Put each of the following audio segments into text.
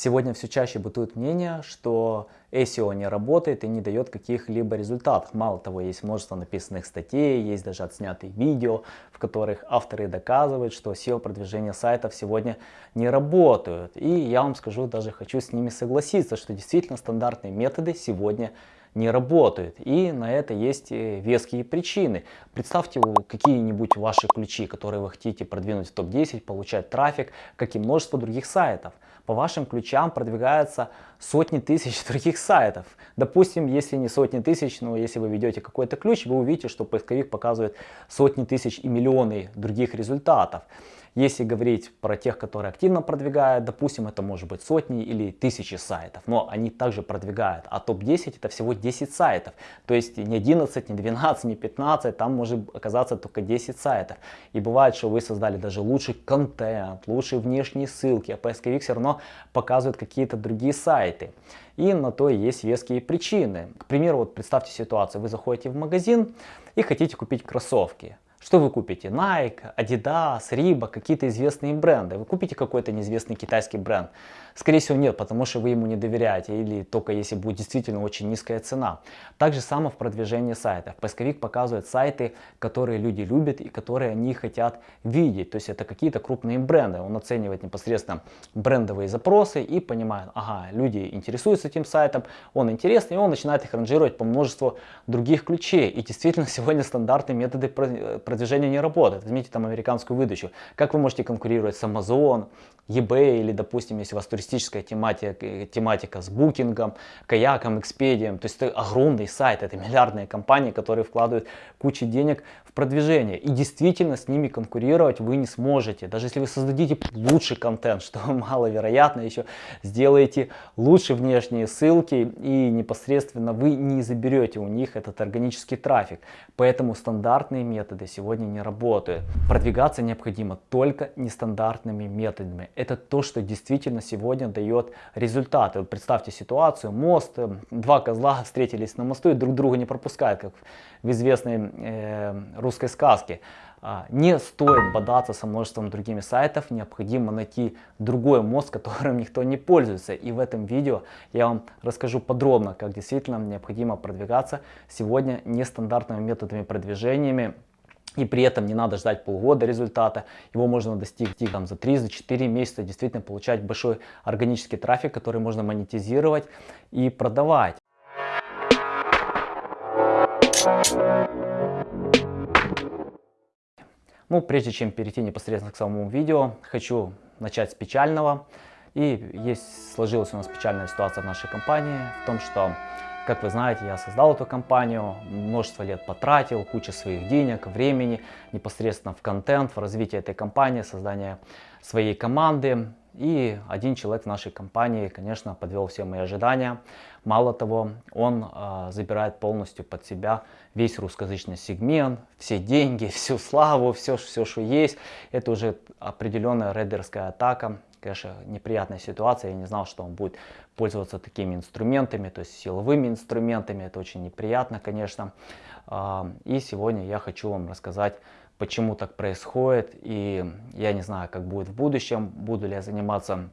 Сегодня все чаще бытует мнение, что SEO не работает и не дает каких-либо результатов. Мало того, есть множество написанных статей, есть даже отснятые видео, в которых авторы доказывают, что SEO-продвижение сайтов сегодня не работают. И я вам скажу, даже хочу с ними согласиться, что действительно стандартные методы сегодня не работают. И на это есть э, веские причины. Представьте какие-нибудь ваши ключи, которые вы хотите продвинуть в топ-10, получать трафик, как и множество других сайтов. По вашим ключам продвигаются сотни тысяч других сайтов. Допустим, если не сотни тысяч, но если вы ведете какой-то ключ, вы увидите, что поисковик показывает сотни тысяч и миллионы других результатов. Если говорить про тех, которые активно продвигают, допустим, это может быть сотни или тысячи сайтов, но они также продвигают, а топ-10 это всего 10 сайтов, то есть не 11, не 12, не 15, там может оказаться только 10 сайтов. И бывает, что вы создали даже лучший контент, лучшие внешние ссылки, а поисковик все равно показывает какие-то другие сайты. И на то есть веские причины. К примеру, вот представьте ситуацию, вы заходите в магазин и хотите купить кроссовки. Что вы купите? Nike, Adidas, Reebok, какие-то известные бренды. Вы купите какой-то неизвестный китайский бренд? Скорее всего нет, потому что вы ему не доверяете или только если будет действительно очень низкая цена. Так же само в продвижении сайтов. Поисковик показывает сайты, которые люди любят и которые они хотят видеть. То есть это какие-то крупные бренды. Он оценивает непосредственно брендовые запросы и понимает, ага, люди интересуются этим сайтом, он интересный, и он начинает их ранжировать по множеству других ключей. И действительно сегодня стандартные методы продвижения не работают. Возьмите там американскую выдачу. Как вы можете конкурировать с Amazon, eBay или, допустим, если у вас туристическая тематика, тематика с букингом, каяком, экспедием. То есть это огромный сайт, это миллиардные компании, которые вкладывают кучу денег в продвижение. И действительно с ними конкурировать вы не сможете. Даже если вы создадите лучший контент, что маловероятно, еще сделаете лучше внешние ссылки и непосредственно вы не заберете у них этот органический трафик. Поэтому стандартные методы сегодня не работают. Продвигаться необходимо только нестандартными методами это то, что действительно сегодня дает результаты. Вот представьте ситуацию, мост, э, два козла встретились на мосту и друг друга не пропускают, как в известной э, русской сказке. А, не стоит бодаться со множеством другими сайтов, необходимо найти другой мост, которым никто не пользуется. И в этом видео я вам расскажу подробно, как действительно необходимо продвигаться сегодня нестандартными методами продвижениями и при этом не надо ждать полгода результата, его можно достичь там, за 3-4 месяца, действительно получать большой органический трафик, который можно монетизировать и продавать. Ну, прежде чем перейти непосредственно к самому видео, хочу начать с печального. И есть, сложилась у нас печальная ситуация в нашей компании, в том, что как вы знаете, я создал эту компанию, множество лет потратил, куча своих денег, времени непосредственно в контент, в развитие этой компании, создание своей команды. И один человек в нашей компании, конечно, подвел все мои ожидания. Мало того, он э, забирает полностью под себя весь русскоязычный сегмент, все деньги, всю славу, все, все, что есть. Это уже определенная рейдерская атака конечно, неприятная ситуация. Я не знал, что он будет пользоваться такими инструментами, то есть силовыми инструментами. Это очень неприятно, конечно. А, и сегодня я хочу вам рассказать, почему так происходит. И я не знаю, как будет в будущем, буду ли я заниматься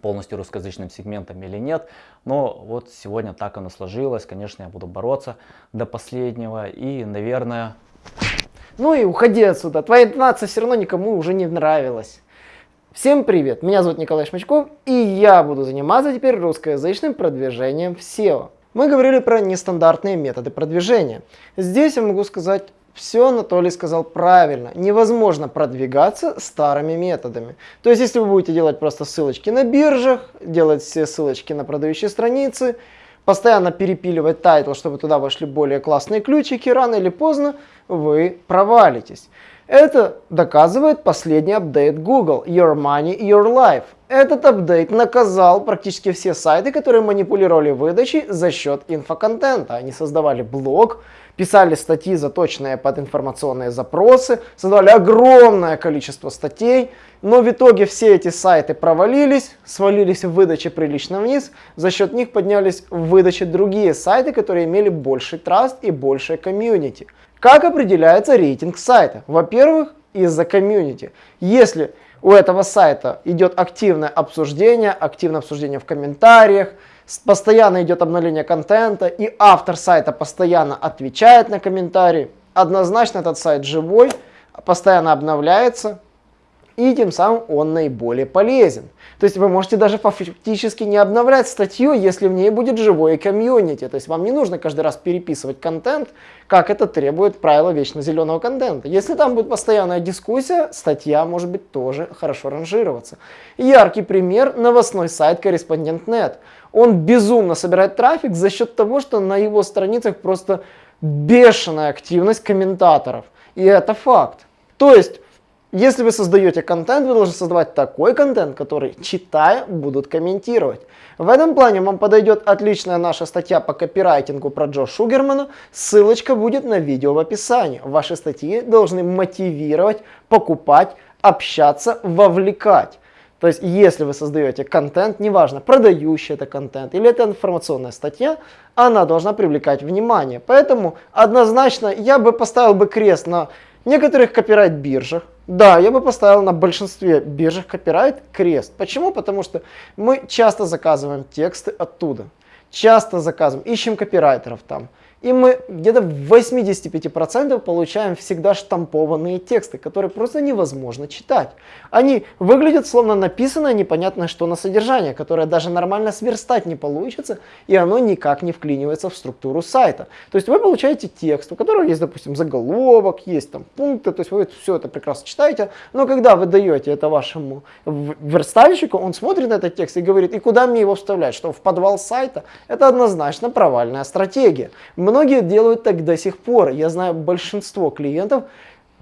полностью русскоязычным сегментом или нет. Но вот сегодня так оно сложилось. Конечно, я буду бороться до последнего. И, наверное... Ну и уходи отсюда. Твоя интонация все равно никому уже не нравилась. Всем привет, меня зовут Николай Шмачков, и я буду заниматься теперь русскоязычным продвижением в SEO. Мы говорили про нестандартные методы продвижения. Здесь я могу сказать, все Анатолий сказал правильно. Невозможно продвигаться старыми методами. То есть, если вы будете делать просто ссылочки на биржах, делать все ссылочки на продающие страницы, постоянно перепиливать title, чтобы туда вошли более классные ключики, рано или поздно вы провалитесь. Это доказывает последний апдейт Google Your Money, Your Life. Этот апдейт наказал практически все сайты, которые манипулировали выдачей за счет инфоконтента. Они создавали блог, писали статьи, заточенные под информационные запросы, создавали огромное количество статей, но в итоге все эти сайты провалились, свалились в выдаче прилично вниз, за счет них поднялись в выдаче другие сайты, которые имели больший траст и большее комьюнити. Как определяется рейтинг сайта? Во-первых, из-за комьюнити. Если у этого сайта идет активное обсуждение, активное обсуждение в комментариях, постоянно идет обновление контента, и автор сайта постоянно отвечает на комментарии, однозначно этот сайт живой, постоянно обновляется, и тем самым он наиболее полезен. То есть вы можете даже фактически не обновлять статью, если в ней будет живое комьюнити. То есть вам не нужно каждый раз переписывать контент, как это требует правила вечно зеленого контента. Если там будет постоянная дискуссия, статья может быть тоже хорошо ранжироваться. Яркий пример – новостной сайт Корреспондент.нет. Он безумно собирает трафик за счет того, что на его страницах просто бешеная активность комментаторов. И это факт. То есть если вы создаете контент, вы должны создавать такой контент, который, читая, будут комментировать. В этом плане вам подойдет отличная наша статья по копирайтингу про Джо Шугермана. Ссылочка будет на видео в описании. Ваши статьи должны мотивировать, покупать, общаться, вовлекать. То есть, если вы создаете контент, неважно, продающий это контент или это информационная статья, она должна привлекать внимание. Поэтому однозначно я бы поставил бы крест на некоторых копирайт-биржах, да, я бы поставил на большинстве биржах копирайт крест. Почему? Потому что мы часто заказываем тексты оттуда. Часто заказываем, ищем копирайтеров там. И мы где-то в 85% получаем всегда штампованные тексты, которые просто невозможно читать. Они выглядят словно написанное непонятно что на содержание, которое даже нормально сверстать не получится, и оно никак не вклинивается в структуру сайта. То есть вы получаете текст, у которого есть, допустим, заголовок, есть там пункты, то есть вы все это прекрасно читаете, но когда вы даете это вашему верстальщику, он смотрит на этот текст и говорит, и куда мне его вставлять, что в подвал сайта? Это однозначно провальная стратегия. Многие делают так до сих пор. Я знаю большинство клиентов,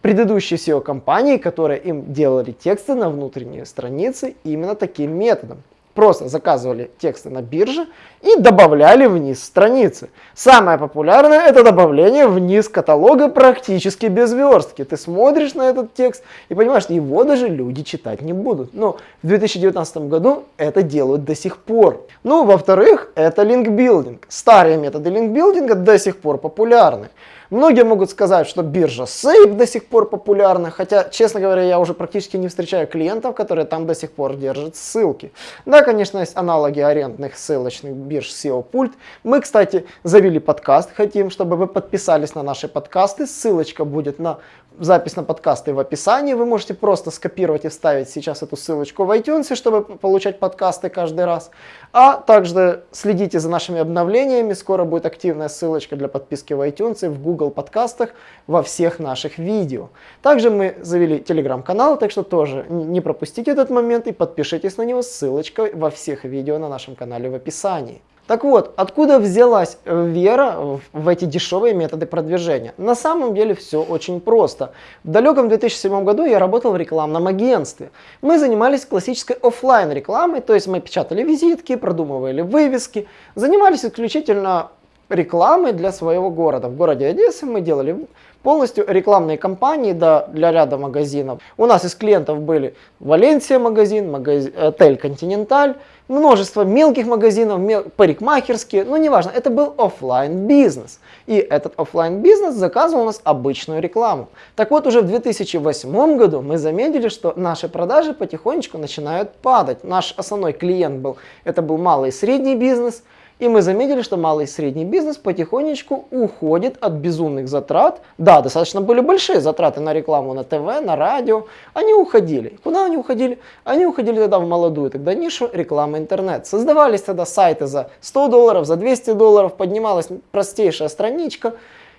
предыдущие SEO-компании, которые им делали тексты на внутренние страницы именно таким методом. Просто заказывали тексты на бирже и добавляли вниз страницы. Самое популярное это добавление вниз каталога практически без верстки. Ты смотришь на этот текст и понимаешь, что его даже люди читать не будут. Но в 2019 году это делают до сих пор. Ну, во-вторых, это линкбилдинг. Старые методы линкбилдинга до сих пор популярны. Многие могут сказать, что биржа Safe до сих пор популярна, хотя, честно говоря, я уже практически не встречаю клиентов, которые там до сих пор держат ссылки. Да, конечно, есть аналоги арендных ссылочных бирж SEO пульт. Мы, кстати, завели подкаст, хотим, чтобы вы подписались на наши подкасты. Ссылочка будет на запись на подкасты в описании. Вы можете просто скопировать и вставить сейчас эту ссылочку в iTunes, чтобы получать подкасты каждый раз. А также следите за нашими обновлениями. Скоро будет активная ссылочка для подписки в iTunes в Google подкастах во всех наших видео. Также мы завели телеграм-канал, так что тоже не пропустите этот момент и подпишитесь на него. Ссылочка во всех видео на нашем канале в описании. Так вот, откуда взялась вера в эти дешевые методы продвижения? На самом деле все очень просто. В далеком 2007 году я работал в рекламном агентстве. Мы занимались классической офлайн рекламой, то есть мы печатали визитки, продумывали вывески, занимались исключительно рекламой для своего города. В городе Одессы мы делали полностью рекламные кампании да, для ряда магазинов. У нас из клиентов были Валенсия магазин, магазин отель Континенталь, множество мелких магазинов, мел, парикмахерские, ну неважно, это был офлайн бизнес. И этот офлайн бизнес заказывал у нас обычную рекламу. Так вот, уже в 2008 году мы заметили, что наши продажи потихонечку начинают падать. Наш основной клиент был, это был малый и средний бизнес – и мы заметили, что малый и средний бизнес потихонечку уходит от безумных затрат. Да, достаточно были большие затраты на рекламу на ТВ, на радио. Они уходили. Куда они уходили? Они уходили тогда в молодую тогда нишу рекламы интернет. Создавались тогда сайты за 100 долларов, за 200 долларов, поднималась простейшая страничка,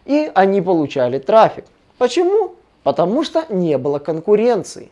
и они получали трафик. Почему? Потому что не было конкуренции.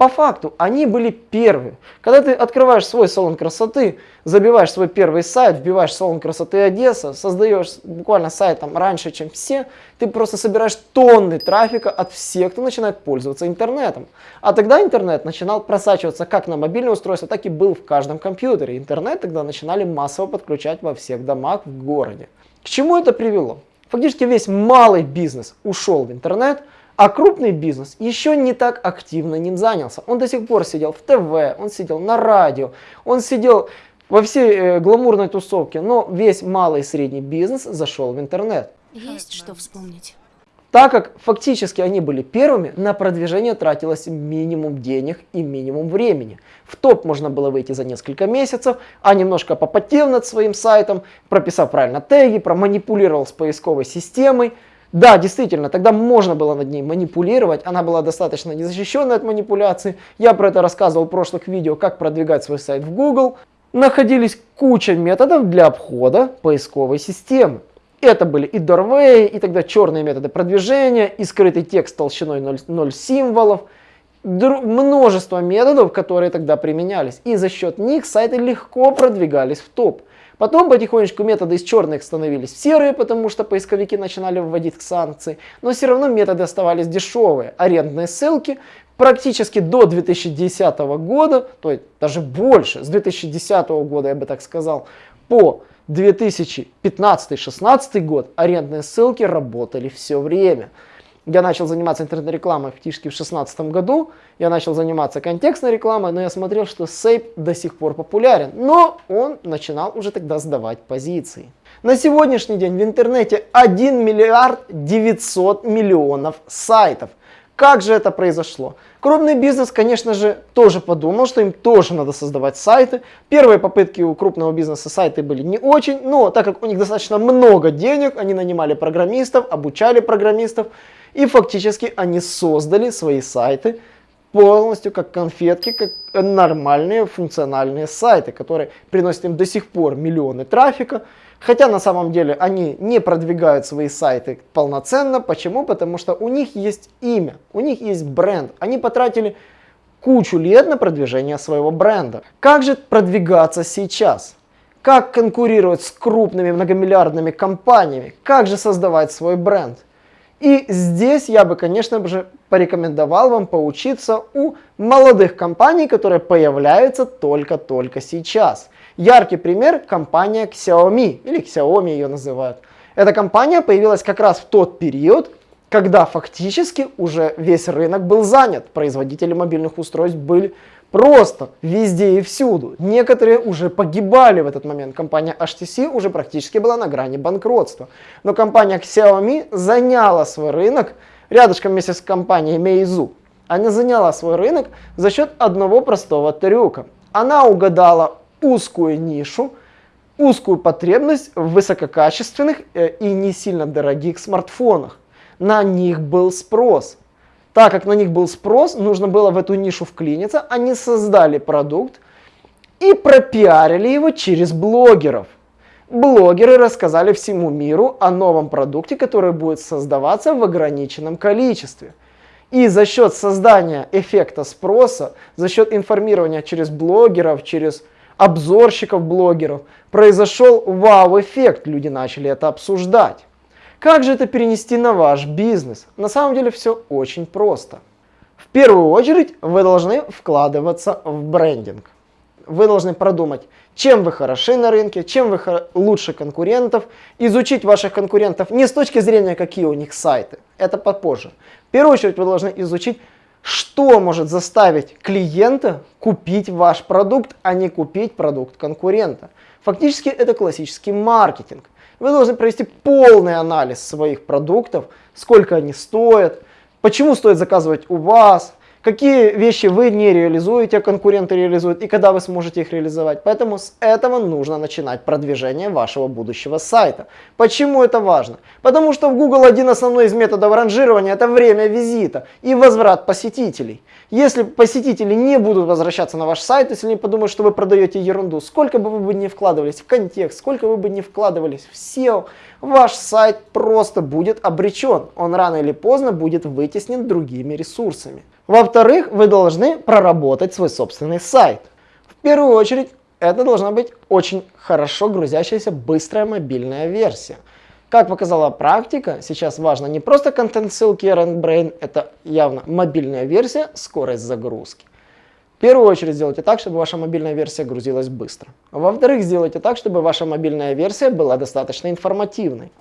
По факту они были первые. Когда ты открываешь свой салон красоты, забиваешь свой первый сайт, вбиваешь салон красоты Одесса, создаешь буквально сайт там раньше, чем все, ты просто собираешь тонны трафика от всех, кто начинает пользоваться интернетом. А тогда интернет начинал просачиваться как на мобильное устройство, так и был в каждом компьютере. Интернет тогда начинали массово подключать во всех домах в городе. К чему это привело? Фактически весь малый бизнес ушел в интернет, а крупный бизнес еще не так активно ним занялся. Он до сих пор сидел в ТВ, он сидел на радио, он сидел во всей э, гламурной тусовке, но весь малый и средний бизнес зашел в интернет. Есть что вспомнить. так как фактически они были первыми, на продвижение тратилось минимум денег и минимум времени. В топ можно было выйти за несколько месяцев, а немножко попотев над своим сайтом, прописав правильно теги, проманипулировал с поисковой системой. Да, действительно, тогда можно было над ней манипулировать, она была достаточно незащищенной от манипуляций. Я про это рассказывал в прошлых видео, как продвигать свой сайт в Google. Находились куча методов для обхода поисковой системы. Это были и doorway, и тогда черные методы продвижения, и скрытый текст толщиной 0, 0 символов. Множество методов, которые тогда применялись. И за счет них сайты легко продвигались в топ. Потом потихонечку методы из черных становились в серые, потому что поисковики начинали вводить санкции. Но все равно методы оставались дешевые. Арендные ссылки практически до 2010 года, то есть даже больше, с 2010 года я бы так сказал, по 2015-16 год арендные ссылки работали все время. Я начал заниматься интернет-рекламой фактически в 2016 году. Я начал заниматься контекстной рекламой, но я смотрел, что Сейп до сих пор популярен. Но он начинал уже тогда сдавать позиции. На сегодняшний день в интернете 1 миллиард 900 миллионов сайтов. Как же это произошло? Крупный бизнес, конечно же, тоже подумал, что им тоже надо создавать сайты. Первые попытки у крупного бизнеса сайты были не очень, но так как у них достаточно много денег, они нанимали программистов, обучали программистов, и фактически они создали свои сайты полностью как конфетки, как нормальные функциональные сайты, которые приносят им до сих пор миллионы трафика, Хотя на самом деле они не продвигают свои сайты полноценно. Почему? Потому что у них есть имя, у них есть бренд. Они потратили кучу лет на продвижение своего бренда. Как же продвигаться сейчас? Как конкурировать с крупными многомиллиардными компаниями? Как же создавать свой бренд? И здесь я бы, конечно же, порекомендовал вам поучиться у молодых компаний, которые появляются только-только сейчас. Яркий пример – компания Xiaomi, или Xiaomi ее называют. Эта компания появилась как раз в тот период, когда фактически уже весь рынок был занят. Производители мобильных устройств были просто везде и всюду. Некоторые уже погибали в этот момент. Компания HTC уже практически была на грани банкротства. Но компания Xiaomi заняла свой рынок рядышком вместе с компанией Meizu. Она заняла свой рынок за счет одного простого трюка. Она угадала узкую нишу, узкую потребность в высококачественных э, и не сильно дорогих смартфонах. На них был спрос. Так как на них был спрос, нужно было в эту нишу вклиниться, они создали продукт и пропиарили его через блогеров. Блогеры рассказали всему миру о новом продукте, который будет создаваться в ограниченном количестве. И за счет создания эффекта спроса, за счет информирования через блогеров, через обзорщиков, блогеров, произошел вау-эффект, люди начали это обсуждать. Как же это перенести на ваш бизнес? На самом деле все очень просто. В первую очередь вы должны вкладываться в брендинг. Вы должны продумать, чем вы хороши на рынке, чем вы лучше конкурентов, изучить ваших конкурентов не с точки зрения, какие у них сайты, это попозже. В первую очередь вы должны изучить, что может заставить клиента купить ваш продукт, а не купить продукт конкурента? Фактически это классический маркетинг. Вы должны провести полный анализ своих продуктов, сколько они стоят, почему стоит заказывать у вас, какие вещи вы не реализуете, а конкуренты реализуют, и когда вы сможете их реализовать. Поэтому с этого нужно начинать продвижение вашего будущего сайта. Почему это важно? Потому что в Google один основной из методов ранжирования это время визита и возврат посетителей. Если посетители не будут возвращаться на ваш сайт, если они подумают, что вы продаете ерунду, сколько бы вы бы не вкладывались в контекст, сколько вы бы не вкладывались в SEO, ваш сайт просто будет обречен. Он рано или поздно будет вытеснен другими ресурсами. Во-вторых, вы должны проработать свой собственный сайт. В первую очередь, это должна быть очень хорошо грузящаяся быстрая мобильная версия. Как показала практика, сейчас важно не просто контент-ссылки RandBrain, это явно мобильная версия, скорость загрузки. В первую очередь сделайте так, чтобы ваша мобильная версия грузилась быстро. Во-вторых, сделайте так, чтобы ваша мобильная версия была достаточно информативной.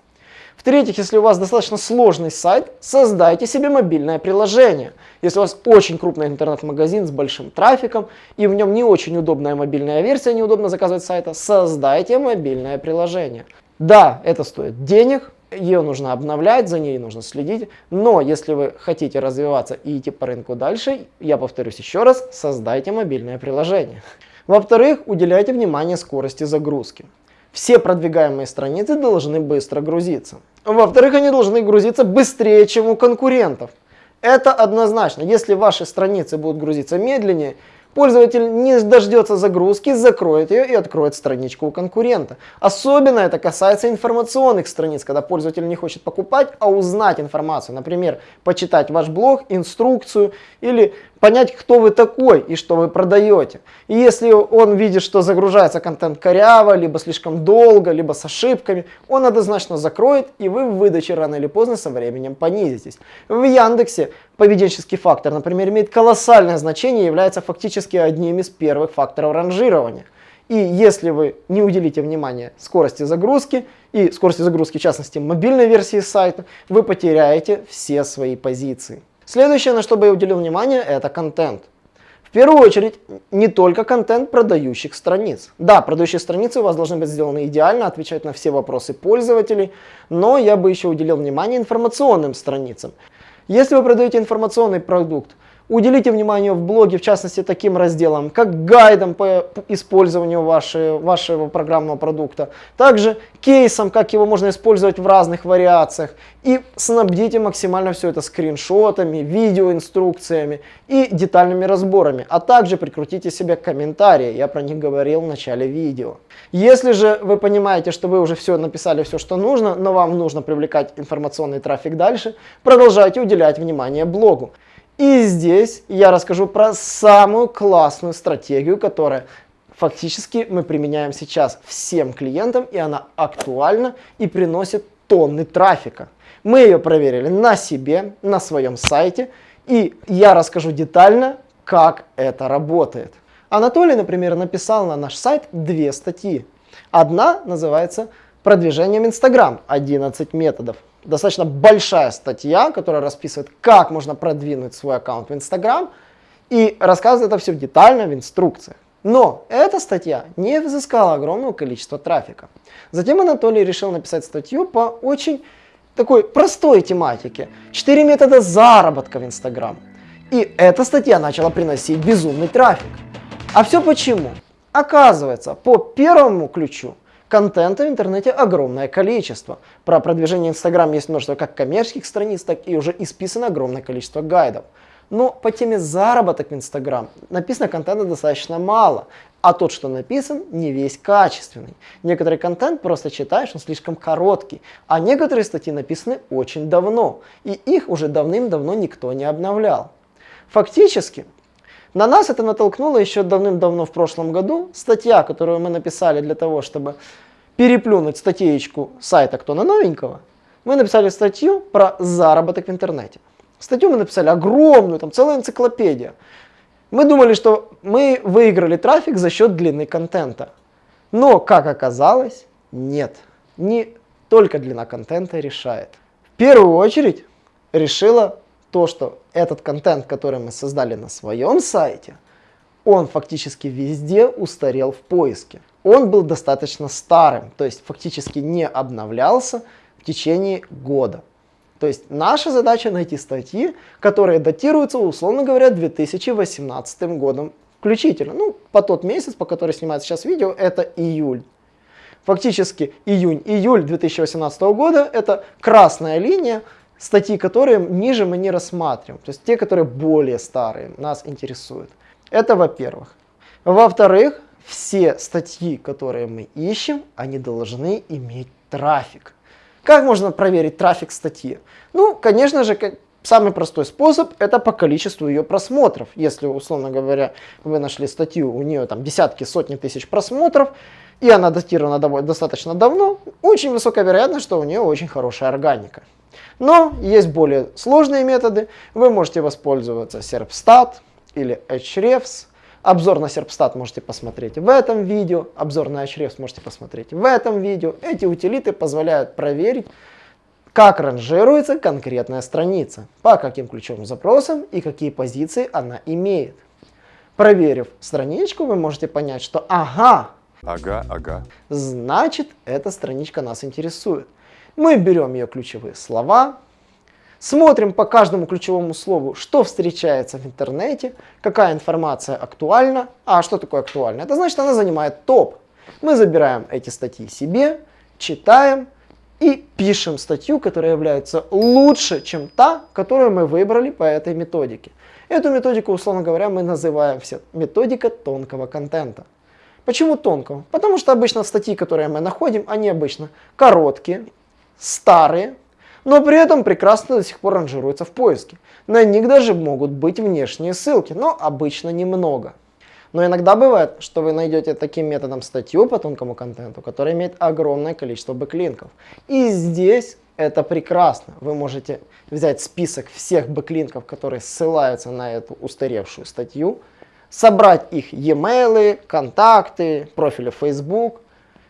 В-третьих, если у вас достаточно сложный сайт, создайте себе мобильное приложение. Если у вас очень крупный интернет-магазин с большим трафиком, и в нем не очень удобная мобильная версия, неудобно заказывать сайта, создайте мобильное приложение. Да, это стоит денег, ее нужно обновлять, за ней нужно следить. Но если вы хотите развиваться и идти по рынку дальше, я повторюсь еще раз, создайте мобильное приложение. Во-вторых, уделяйте внимание скорости загрузки. Все продвигаемые страницы должны быстро грузиться. Во-вторых, они должны грузиться быстрее, чем у конкурентов. Это однозначно. Если ваши страницы будут грузиться медленнее, Пользователь не дождется загрузки, закроет ее и откроет страничку у конкурента. Особенно это касается информационных страниц, когда пользователь не хочет покупать, а узнать информацию. Например, почитать ваш блог, инструкцию или понять, кто вы такой и что вы продаете. И если он видит, что загружается контент коряво, либо слишком долго, либо с ошибками, он однозначно закроет, и вы в выдаче рано или поздно со временем понизитесь. В Яндексе поведенческий фактор, например, имеет колоссальное значение и является фактически одним из первых факторов ранжирования. И если вы не уделите внимания скорости загрузки и скорости загрузки, в частности, мобильной версии сайта, вы потеряете все свои позиции. Следующее, на что бы я уделил внимание, это контент. В первую очередь, не только контент продающих страниц. Да, продающие страницы у вас должны быть сделаны идеально, отвечать на все вопросы пользователей, но я бы еще уделил внимание информационным страницам. Если вы продаете информационный продукт, Уделите внимание в блоге, в частности, таким разделам, как гайдам по использованию вашего, вашего программного продукта, также кейсом, как его можно использовать в разных вариациях, и снабдите максимально все это скриншотами, видеоинструкциями и детальными разборами, а также прикрутите себе комментарии, я про них говорил в начале видео. Если же вы понимаете, что вы уже все написали, все, что нужно, но вам нужно привлекать информационный трафик дальше, продолжайте уделять внимание блогу. И здесь я расскажу про самую классную стратегию, которая фактически мы применяем сейчас всем клиентам, и она актуальна и приносит тонны трафика. Мы ее проверили на себе, на своем сайте, и я расскажу детально, как это работает. Анатолий, например, написал на наш сайт две статьи. Одна называется «Продвижением Инстаграм. 11 методов» достаточно большая статья, которая расписывает, как можно продвинуть свой аккаунт в Instagram и рассказывает это все детально в инструкциях. Но эта статья не взыскала огромного количества трафика. Затем Анатолий решил написать статью по очень такой простой тематике. Четыре метода заработка в Instagram. И эта статья начала приносить безумный трафик. А все почему? Оказывается, по первому ключу Контента в интернете огромное количество. Про продвижение Инстаграм есть множество как коммерческих страниц, так и уже исписано огромное количество гайдов. Но по теме заработок в Инстаграм написано контента достаточно мало, а тот, что написан, не весь качественный. Некоторый контент просто читаешь, он слишком короткий, а некоторые статьи написаны очень давно, и их уже давным-давно никто не обновлял. Фактически, на нас это натолкнуло еще давным-давно в прошлом году. Статья, которую мы написали для того, чтобы переплюнуть статейку сайта «Кто на новенького», мы написали статью про заработок в интернете. Статью мы написали огромную, там целая энциклопедия. Мы думали, что мы выиграли трафик за счет длины контента. Но, как оказалось, нет. Не только длина контента решает. В первую очередь решила то, что этот контент, который мы создали на своем сайте, он фактически везде устарел в поиске. Он был достаточно старым, то есть фактически не обновлялся в течение года. То есть наша задача найти статьи, которые датируются, условно говоря, 2018 годом включительно. Ну, по тот месяц, по который снимается сейчас видео, это июль. Фактически июнь-июль 2018 года это красная линия, статьи, которые ниже мы не рассматриваем, то есть те, которые более старые, нас интересуют. Это во-первых. Во-вторых, все статьи, которые мы ищем, они должны иметь трафик. Как можно проверить трафик статьи? Ну, конечно же, самый простой способ это по количеству ее просмотров. Если, условно говоря, вы нашли статью, у нее там десятки, сотни тысяч просмотров, и она датирована достаточно давно, очень высокая вероятность, что у нее очень хорошая органика. Но есть более сложные методы. Вы можете воспользоваться Serpstat или Hrefs. Обзор на Serpstat можете посмотреть в этом видео. Обзор на Hrefs можете посмотреть в этом видео. Эти утилиты позволяют проверить, как ранжируется конкретная страница, по каким ключевым запросам и какие позиции она имеет. Проверив страничку, вы можете понять, что ага, ага, ага, значит эта страничка нас интересует. Мы берем ее ключевые слова, смотрим по каждому ключевому слову, что встречается в интернете, какая информация актуальна. А что такое актуально? Это значит, она занимает топ. Мы забираем эти статьи себе, читаем и пишем статью, которая является лучше, чем та, которую мы выбрали по этой методике. Эту методику, условно говоря, мы называем все методика тонкого контента. Почему тонкого? Потому что обычно статьи, которые мы находим, они обычно короткие, старые, но при этом прекрасно до сих пор ранжируются в поиске. На них даже могут быть внешние ссылки, но обычно немного. Но иногда бывает, что вы найдете таким методом статью по тонкому контенту, которая имеет огромное количество бэклинков. И здесь это прекрасно. Вы можете взять список всех бэклинков, которые ссылаются на эту устаревшую статью, собрать их e-mail, контакты, профили Facebook.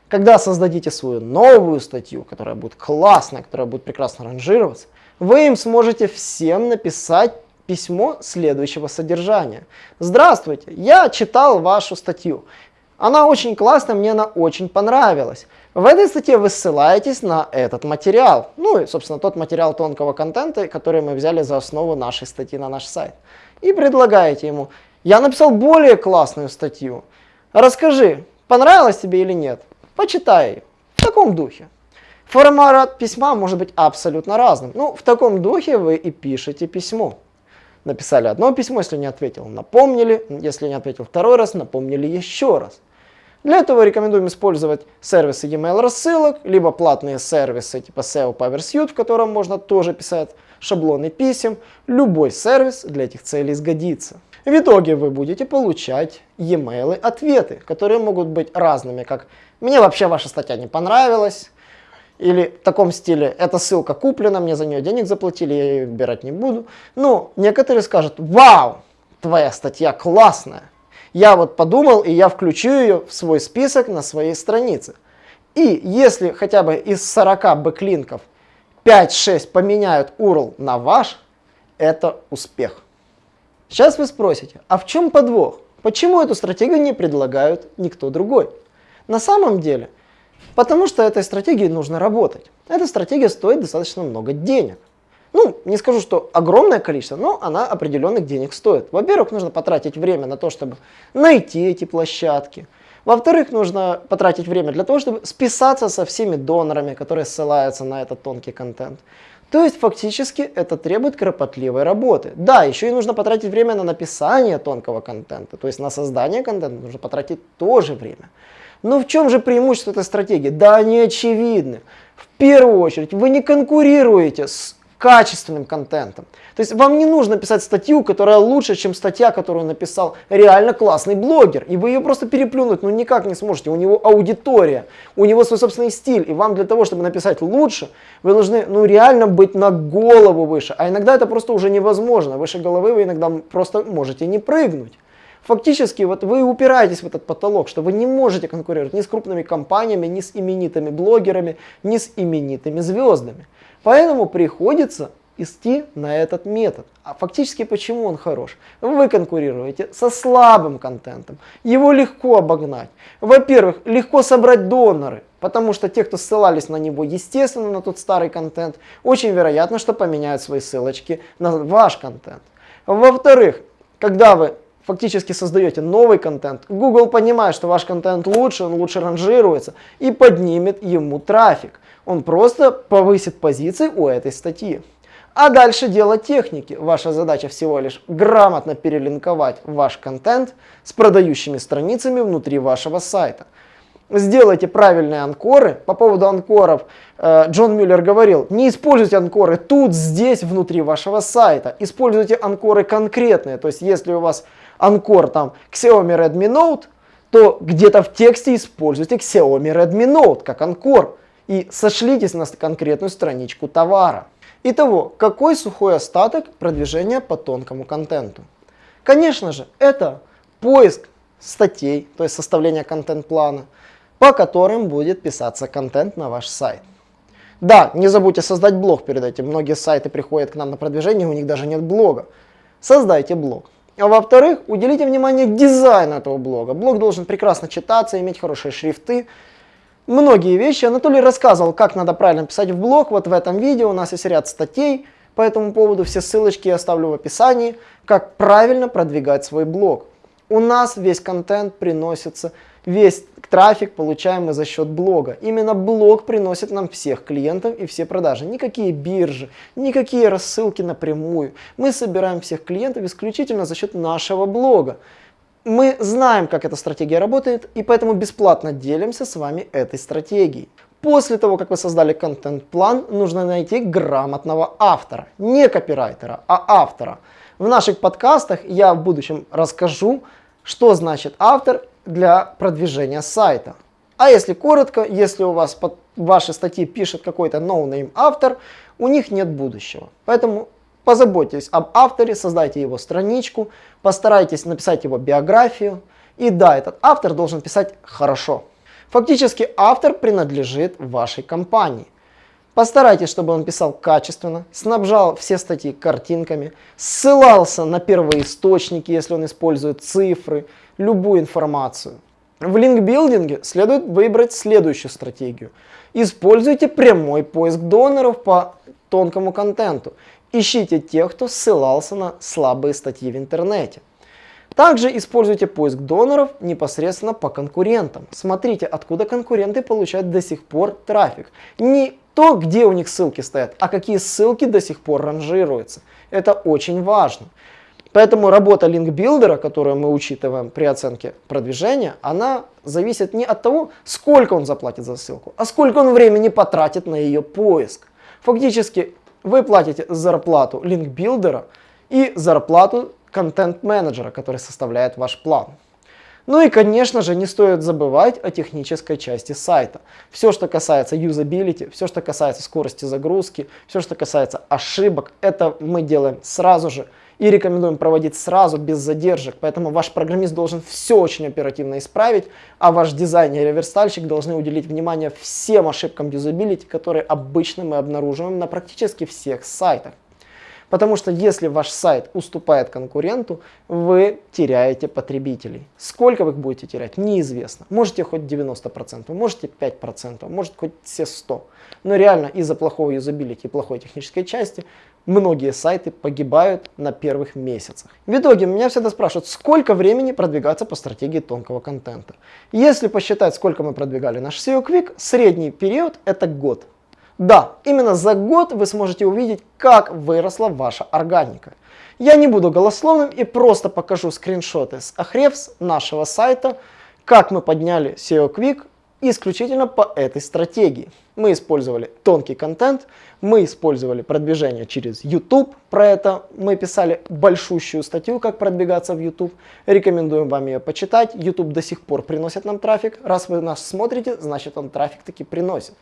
Когда создадите свою новую статью, которая будет классная, которая будет прекрасно ранжироваться, вы им сможете всем написать письмо следующего содержания. Здравствуйте, я читал вашу статью. Она очень классная, мне она очень понравилась. В этой статье вы ссылаетесь на этот материал. Ну и, собственно, тот материал тонкого контента, который мы взяли за основу нашей статьи на наш сайт. И предлагаете ему, я написал более классную статью. Расскажи, понравилось тебе или нет? Почитай. В таком духе. Формат письма может быть абсолютно разным. Ну, в таком духе вы и пишете письмо написали одно письмо, если не ответил, напомнили, если не ответил второй раз, напомнили еще раз. Для этого рекомендуем использовать сервисы e-mail рассылок, либо платные сервисы типа SEO PowerSuite, в котором можно тоже писать шаблоны писем. Любой сервис для этих целей сгодится. В итоге вы будете получать e-mail ответы, которые могут быть разными, как «Мне вообще ваша статья не понравилась», или в таком стиле, эта ссылка куплена, мне за нее денег заплатили, я ее выбирать не буду. Ну, некоторые скажут, вау, твоя статья классная. Я вот подумал, и я включу ее в свой список на своей странице. И если хотя бы из 40 бэклинков 5-6 поменяют URL на ваш, это успех. Сейчас вы спросите, а в чем подвох? Почему эту стратегию не предлагают никто другой? На самом деле, Потому что этой стратегией нужно работать. Эта стратегия стоит достаточно много денег. Ну, не скажу, что огромное количество, но она определенных денег стоит. Во-первых, нужно потратить время на то, чтобы найти эти площадки. Во-вторых, нужно потратить время для того, чтобы списаться со всеми донорами, которые ссылаются на этот тонкий контент. То есть фактически это требует кропотливой работы. Да, еще и нужно потратить время на написание тонкого контента, то есть на создание контента нужно потратить тоже время. Но в чем же преимущество этой стратегии? Да, они очевидны. В первую очередь, вы не конкурируете с качественным контентом. То есть вам не нужно писать статью, которая лучше, чем статья, которую написал реально классный блогер. И вы ее просто переплюнуть ну никак не сможете. У него аудитория, у него свой собственный стиль. И вам для того, чтобы написать лучше, вы должны ну реально быть на голову выше. А иногда это просто уже невозможно. Выше головы вы иногда просто можете не прыгнуть. Фактически вот вы упираетесь в этот потолок, что вы не можете конкурировать ни с крупными компаниями, ни с именитыми блогерами, ни с именитыми звездами. Поэтому приходится идти на этот метод. А фактически почему он хорош? Вы конкурируете со слабым контентом. Его легко обогнать. Во-первых, легко собрать доноры. Потому что те, кто ссылались на него, естественно, на тот старый контент, очень вероятно, что поменяют свои ссылочки на ваш контент. Во-вторых, когда вы фактически создаете новый контент, Google понимает, что ваш контент лучше, он лучше ранжируется и поднимет ему трафик. Он просто повысит позиции у этой статьи. А дальше дело техники. Ваша задача всего лишь грамотно перелинковать ваш контент с продающими страницами внутри вашего сайта. Сделайте правильные анкоры. По поводу анкоров э, Джон Мюллер говорил, не используйте анкоры тут, здесь, внутри вашего сайта. Используйте анкоры конкретные. То есть если у вас Анкор там Xiaomi Redmi Note, то где-то в тексте используйте Xiaomi Redmi Note как анкор и сошлитесь на конкретную страничку товара. Итого, какой сухой остаток продвижения по тонкому контенту? Конечно же, это поиск статей, то есть составление контент-плана, по которым будет писаться контент на ваш сайт. Да, не забудьте создать блог перед этим. Многие сайты приходят к нам на продвижение, у них даже нет блога. Создайте блог. А во-вторых, уделите внимание дизайну этого блога. Блог должен прекрасно читаться, иметь хорошие шрифты. многие вещи. Анатолий рассказывал, как надо правильно писать в блог. Вот в этом видео у нас есть ряд статей по этому поводу. Все ссылочки я оставлю в описании, как правильно продвигать свой блог. У нас весь контент приносится, весь трафик получаемый за счет блога. Именно блог приносит нам всех клиентов и все продажи. Никакие биржи, никакие рассылки напрямую. Мы собираем всех клиентов исключительно за счет нашего блога. Мы знаем, как эта стратегия работает, и поэтому бесплатно делимся с вами этой стратегией. После того, как вы создали контент-план, нужно найти грамотного автора. Не копирайтера, а автора. В наших подкастах я в будущем расскажу, что значит автор для продвижения сайта. А если коротко, если у вас под ваши статьи пишет какой-то no-name автор, у них нет будущего. Поэтому позаботьтесь об авторе, создайте его страничку, постарайтесь написать его биографию. И да, этот автор должен писать хорошо. Фактически автор принадлежит вашей компании. Постарайтесь, чтобы он писал качественно, снабжал все статьи картинками, ссылался на первые источники, если он использует цифры, любую информацию. В линкбилдинге следует выбрать следующую стратегию. Используйте прямой поиск доноров по тонкому контенту. Ищите тех, кто ссылался на слабые статьи в интернете. Также используйте поиск доноров непосредственно по конкурентам. Смотрите, откуда конкуренты получают до сих пор трафик. Не то, где у них ссылки стоят, а какие ссылки до сих пор ранжируются. Это очень важно. Поэтому работа линкбилдера, которую мы учитываем при оценке продвижения, она зависит не от того, сколько он заплатит за ссылку, а сколько он времени потратит на ее поиск. Фактически вы платите зарплату линкбилдера и зарплату контент-менеджера, который составляет ваш план. Ну и, конечно же, не стоит забывать о технической части сайта. Все, что касается юзабилити, все, что касается скорости загрузки, все, что касается ошибок, это мы делаем сразу же и рекомендуем проводить сразу, без задержек. Поэтому ваш программист должен все очень оперативно исправить, а ваш дизайнер и верстальщик должны уделить внимание всем ошибкам юзабилити, которые обычно мы обнаруживаем на практически всех сайтах. Потому что если ваш сайт уступает конкуренту, вы теряете потребителей. Сколько вы их будете терять, неизвестно. Можете хоть 90%, можете 5%, может хоть все 100%. Но реально из-за плохого юзабилити и плохой технической части многие сайты погибают на первых месяцах. В итоге меня всегда спрашивают, сколько времени продвигаться по стратегии тонкого контента. Если посчитать, сколько мы продвигали наш SEO Quick, средний период это год. Да, именно за год вы сможете увидеть, как выросла ваша органика. Я не буду голословным и просто покажу скриншоты с Ahrefs нашего сайта, как мы подняли SEO Quick исключительно по этой стратегии. Мы использовали тонкий контент, мы использовали продвижение через YouTube, про это мы писали большущую статью, как продвигаться в YouTube. Рекомендуем вам ее почитать. YouTube до сих пор приносит нам трафик. Раз вы нас смотрите, значит он трафик таки приносит.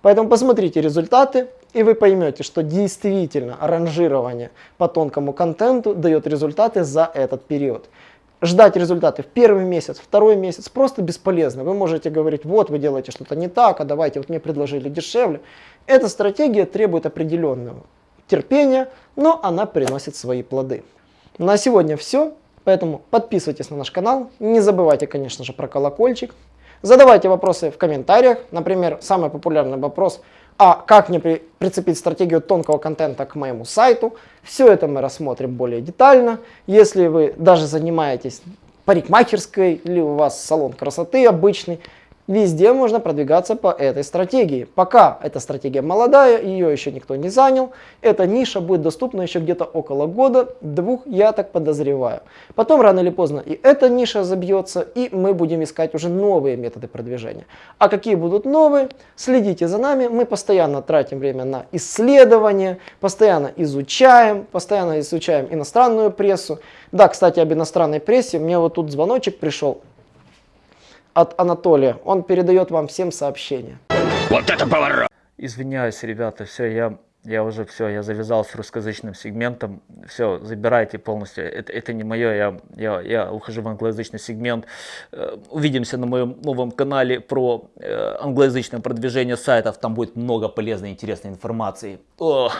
Поэтому посмотрите результаты, и вы поймете, что действительно ранжирование по тонкому контенту дает результаты за этот период. Ждать результаты в первый месяц, второй месяц просто бесполезно. Вы можете говорить, вот вы делаете что-то не так, а давайте, вот мне предложили дешевле. Эта стратегия требует определенного терпения, но она приносит свои плоды. На сегодня все, поэтому подписывайтесь на наш канал, не забывайте, конечно же, про колокольчик, Задавайте вопросы в комментариях. Например, самый популярный вопрос, а как мне при, прицепить стратегию тонкого контента к моему сайту. Все это мы рассмотрим более детально. Если вы даже занимаетесь парикмахерской или у вас салон красоты обычный, Везде можно продвигаться по этой стратегии. Пока эта стратегия молодая, ее еще никто не занял, эта ниша будет доступна еще где-то около года, двух, я так подозреваю. Потом рано или поздно и эта ниша забьется, и мы будем искать уже новые методы продвижения. А какие будут новые, следите за нами, мы постоянно тратим время на исследования, постоянно изучаем, постоянно изучаем иностранную прессу. Да, кстати, об иностранной прессе, мне вот тут звоночек пришел, от Анатолия. Он передает вам всем сообщения. Вот это поворот! Извиняюсь, ребята, все, я, я уже все, я завязал с русскоязычным сегментом. Все, забирайте полностью. Это, это не мое, я, я, я ухожу в англоязычный сегмент. Э, увидимся на моем новом канале про э, англоязычное продвижение сайтов. Там будет много полезной, интересной информации. Ох.